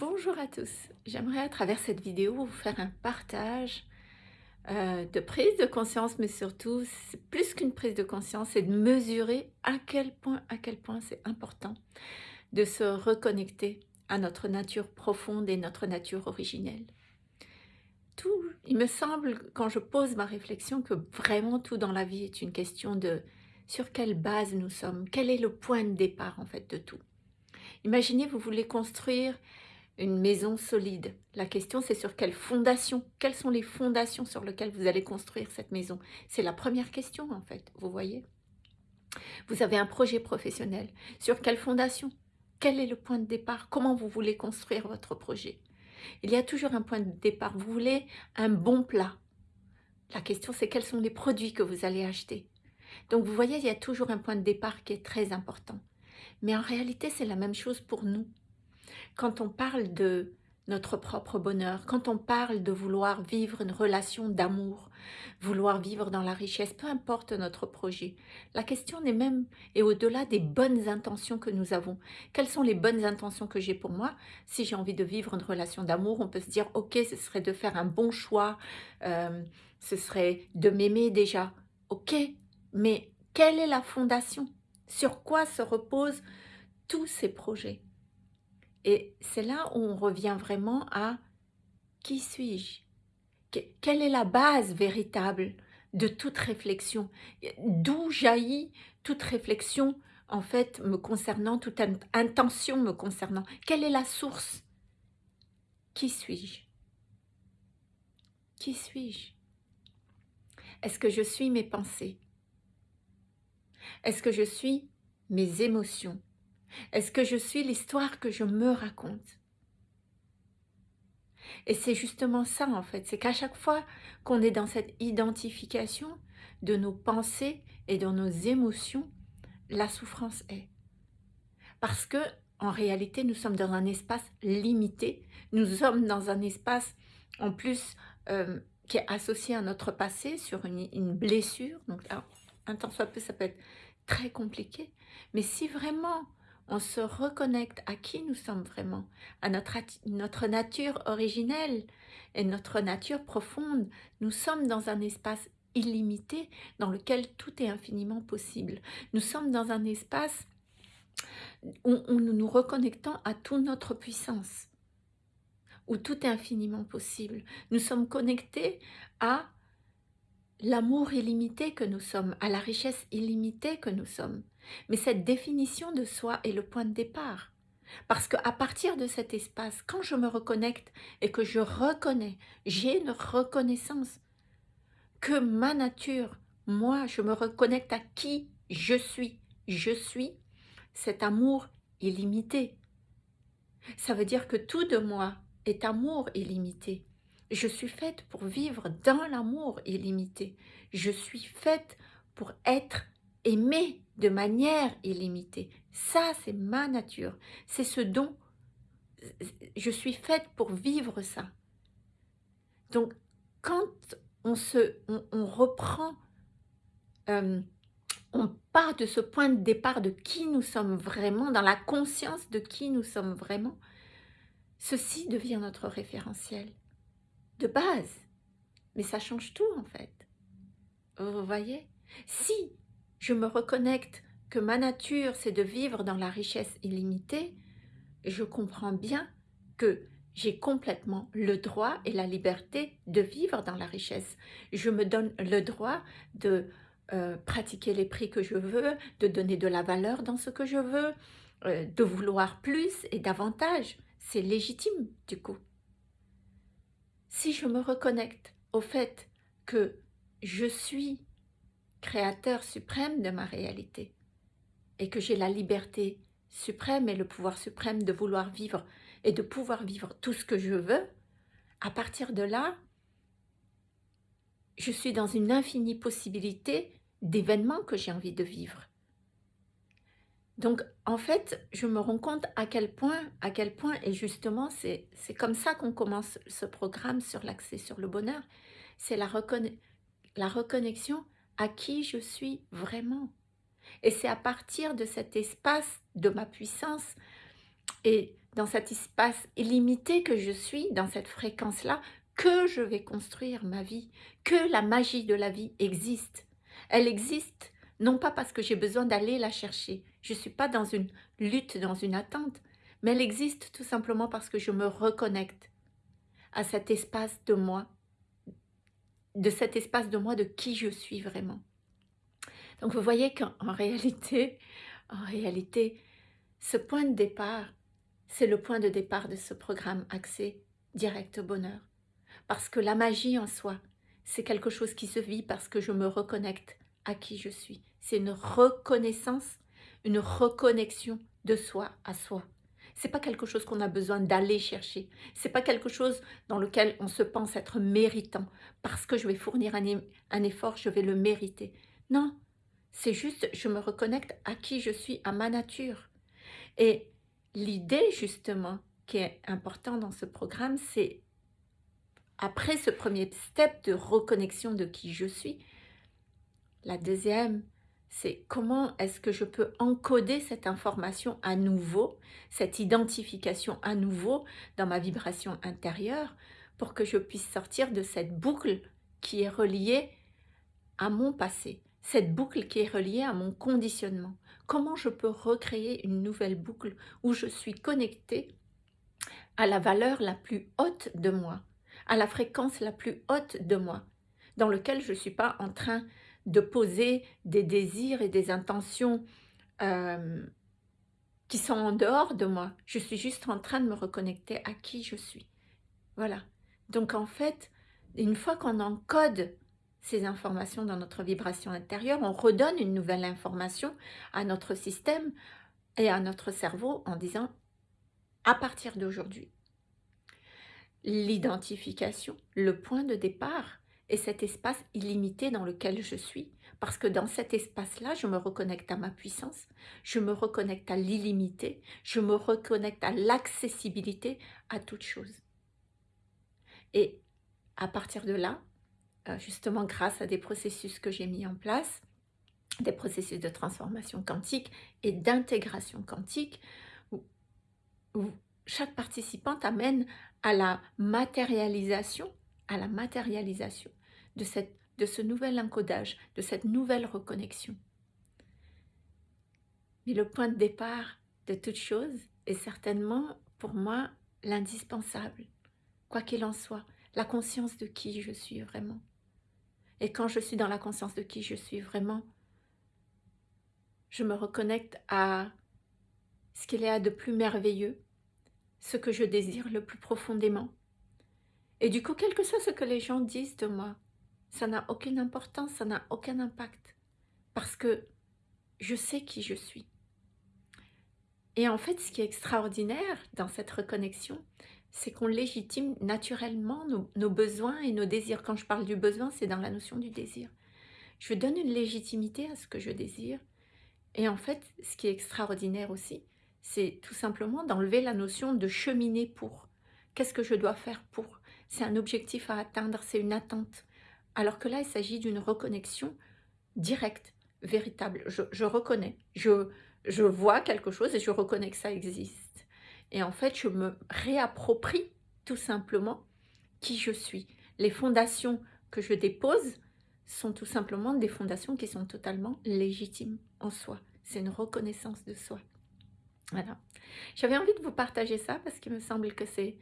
Bonjour à tous, j'aimerais à travers cette vidéo vous faire un partage euh, de prise de conscience, mais surtout, plus qu'une prise de conscience, c'est de mesurer à quel point, à quel point c'est important de se reconnecter à notre nature profonde et notre nature originelle. Tout, il me semble, quand je pose ma réflexion, que vraiment tout dans la vie est une question de sur quelle base nous sommes, quel est le point de départ en fait de tout. Imaginez, vous voulez construire une maison solide. La question, c'est sur quelle fondation Quelles sont les fondations sur lesquelles vous allez construire cette maison? C'est la première question, en fait, vous voyez? Vous avez un projet professionnel. Sur quelle fondation? Quel est le point de départ? Comment vous voulez construire votre projet? Il y a toujours un point de départ. Vous voulez un bon plat. La question, c'est quels sont les produits que vous allez acheter? Donc, vous voyez, il y a toujours un point de départ qui est très important. Mais en réalité, c'est la même chose pour nous quand on parle de notre propre bonheur, quand on parle de vouloir vivre une relation d'amour, vouloir vivre dans la richesse, peu importe notre projet. La question n'est même, et au-delà des bonnes intentions que nous avons. Quelles sont les bonnes intentions que j'ai pour moi Si j'ai envie de vivre une relation d'amour, on peut se dire, ok, ce serait de faire un bon choix, euh, ce serait de m'aimer déjà. Ok, mais quelle est la fondation? Sur quoi se reposent tous ces projets? Et c'est là où on revient vraiment à qui suis-je? Quelle est la base véritable de toute réflexion? D'où jaillit toute réflexion en fait me concernant, toute intention me concernant? Quelle est la source? Qui suis-je? Qui suis-je? Est-ce que je suis mes pensées? Est-ce que je suis mes émotions? Est-ce que je suis l'histoire que je me raconte? Et c'est justement ça en fait, c'est qu'à chaque fois qu'on est dans cette identification de nos pensées et de nos émotions, la souffrance est. Parce que en réalité, nous sommes dans un espace limité, nous sommes dans un espace en plus euh, qui est associé à notre passé sur une, blessure. Donc un temps soit peu, ça peut être très compliqué. Mais si vraiment on se reconnecte à qui nous sommes vraiment, à notre, nature originelle et notre nature profonde. Nous sommes dans un espace illimité dans lequel tout est infiniment possible. Nous sommes dans un espace où, où nous nous reconnectons à toute notre puissance, où tout est infiniment possible. Nous sommes connectés à l'amour illimité que nous sommes, à la richesse illimitée que nous sommes. Mais cette définition de soi est le point de départ. Parce qu'à partir de cet espace, quand je me reconnecte et que je reconnais, j'ai une reconnaissance que ma nature, moi, je me reconnecte à qui je suis. Je suis cet amour illimité. Ça veut dire que tout de moi est amour illimité. Je suis faite pour vivre dans l'amour illimité. Je suis faite pour être aimée de manière illimitée. Ça, c'est ma nature. C'est ce dont je suis faite pour vivre ça. Donc, quand on, se, on, reprend, euh, on part de ce point de départ de qui nous sommes vraiment, dans la conscience de qui nous sommes vraiment, ceci devient notre référentiel de base. Mais ça change tout en fait. Vous voyez? Si je me reconnecte que ma nature, c'est de vivre dans la richesse illimitée, je comprends bien que j'ai complètement le droit et la liberté de vivre dans la richesse. Je me donne le droit de euh, pratiquer les prix que je veux, de donner de la valeur dans ce que je veux, euh, de vouloir plus et davantage. C'est légitime du coup. Si je me reconnecte au fait que je suis créateur suprême de ma réalité. Et que j'ai la liberté suprême et le pouvoir suprême de vouloir vivre et de pouvoir vivre tout ce que je veux, à partir de là, je suis dans une infinie possibilité d'événements que j'ai envie de vivre. Donc, en fait, je me rends compte à quel point, à quel point, et justement, c'est comme ça qu'on commence ce programme sur l'accès sur le bonheur, c'est la, la reconnexion à qui je suis vraiment. Et c'est à partir de cet espace de ma puissance et dans cet espace illimité que je suis, dans cette fréquence-là, que je vais construire ma vie, que la magie de la vie existe. Elle existe non pas parce que j'ai besoin d'aller la chercher, je ne suis pas dans une lutte, dans une attente, mais elle existe tout simplement parce que je me reconnecte à cet espace de moi, de cet espace de moi de qui je suis vraiment. Donc vous voyez qu'en réalité, en réalité, ce point de départ, c'est le point de départ de ce programme Accès Direct au Bonheur. Parce que la magie en soi, c'est quelque chose qui se vit parce que je me reconnecte à qui je suis. C'est une reconnaissance, une reconnexion de soi à soi. C'est pas quelque chose qu'on a besoin d'aller chercher. C'est pas quelque chose dans lequel on se pense être méritant. Parce que je vais fournir un, un effort, je vais le mériter. Non, c'est juste, je me reconnecte à qui je suis, à ma nature. Et l'idée, justement, qui est important dans ce programme, c'est après ce premier step de reconnexion de qui je suis, la deuxième, c'est comment est-ce que je peux encoder cette information à nouveau, cette identification à nouveau dans ma vibration intérieure pour que je puisse sortir de cette boucle qui est reliée à mon passé, cette boucle qui est reliée à mon conditionnement. Comment je peux recréer une nouvelle boucle où je suis connectée à la valeur la plus haute de moi, à la fréquence la plus haute de moi, dans lequel je ne suis pas en train de poser des désirs et des intentions euh, qui sont en dehors de moi. Je suis juste en train de me reconnecter à qui je suis. Voilà. Donc en fait, une fois qu'on encode ces informations dans notre vibration intérieure, on redonne une nouvelle information à notre système et à notre cerveau en disant à partir d'aujourd'hui, l'identification, le point de départ et cet espace illimité dans lequel je suis. Parce que dans cet espace-là, je me reconnecte à ma puissance, je me reconnecte à l'illimité, je me reconnecte à l'accessibilité à toute chose. Et à partir de là, euh, justement grâce à des processus que j'ai mis en place, des processus de transformation quantique et d'intégration quantique, où, où chaque participante amène à la matérialisation, à la matérialisation de, cette, de ce nouvel encodage, de cette nouvelle reconnexion. Mais le point de départ de toute chose est certainement pour moi l'indispensable, quoi qu'il en soit, la conscience de qui je suis vraiment. Et quand je suis dans la conscience de qui je suis vraiment, je me reconnecte à ce qu'il y a de plus merveilleux, ce que je désire le plus profondément. Et du coup, quel que soit ce que les gens disent de moi, ça n'a aucune importance, ça n'a aucun impact. Parce que je sais qui je suis. Et en fait, ce qui est extraordinaire dans cette reconnexion, c'est qu'on légitime naturellement nos, besoins et nos désirs. Quand je parle du besoin, c'est dans la notion du désir. Je donne une légitimité à ce que je désire. Et en fait, ce qui est extraordinaire aussi, c'est tout simplement d'enlever la notion de cheminer pour. Qu'est-ce que je dois faire pour? C'est un objectif à atteindre, c'est une attente. Alors que là, il s'agit d'une reconnexion directe, véritable. Je, reconnais, je, je vois quelque chose et je reconnais que ça existe. Et en fait, je me réapproprie tout simplement qui je suis. Les fondations que je dépose sont tout simplement des fondations qui sont totalement légitimes en soi. C'est une reconnaissance de soi. Voilà. J'avais envie de vous partager ça parce qu'il me semble que c'est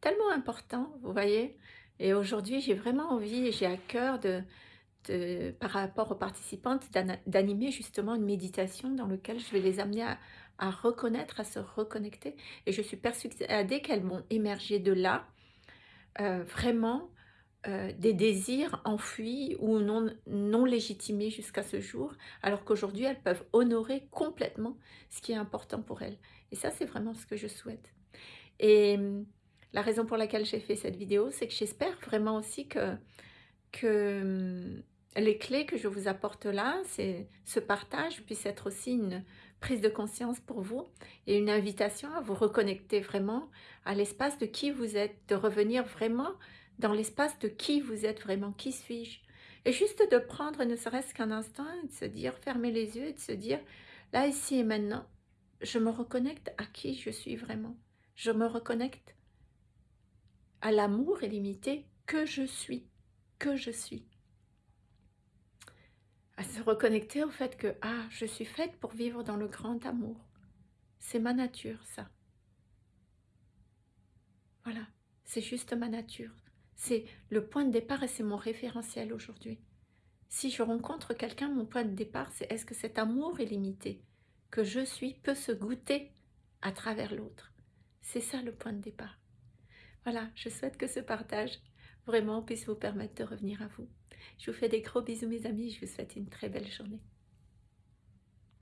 tellement important, vous voyez, et aujourd'hui, j'ai vraiment envie j'ai à cœur de, par rapport aux participantes d'animer justement une méditation dans laquelle je vais les amener à, reconnaître, à se reconnecter. Et je suis persuadée qu'elles vont émerger de là euh, vraiment euh, des désirs enfuis ou non, non légitimés jusqu'à ce jour, alors qu'aujourd'hui, elles peuvent honorer complètement ce qui est important pour elles. Et ça, c'est vraiment ce que je souhaite. Et la raison pour laquelle j'ai fait cette vidéo, c'est que j'espère vraiment aussi que, hum, les clés que je vous apporte là, ce partage puisse être aussi une prise de conscience pour vous et une invitation à vous reconnecter vraiment à l'espace de qui vous êtes, de revenir vraiment dans l'espace de qui vous êtes vraiment, qui suis-je. Et juste de prendre ne serait-ce qu'un instant et de se dire, fermer les yeux et de se dire, là, ici et maintenant, je me reconnecte à qui je suis vraiment. Je me reconnecte à l'amour illimité que je suis, que je suis. À se reconnecter au fait que, ah, je suis faite pour vivre dans le grand amour. C'est ma nature, ça. Voilà, c'est juste ma nature. C'est le point de départ et c'est mon référentiel aujourd'hui. Si je rencontre quelqu'un, mon point de départ, c'est est-ce que cet amour illimité que je suis peut se goûter à travers l'autre? C'est ça le point de départ. Voilà, je souhaite que ce partage vraiment puisse vous permettre de revenir à vous. Je vous fais des gros bisous mes amis, je vous souhaite une très belle journée.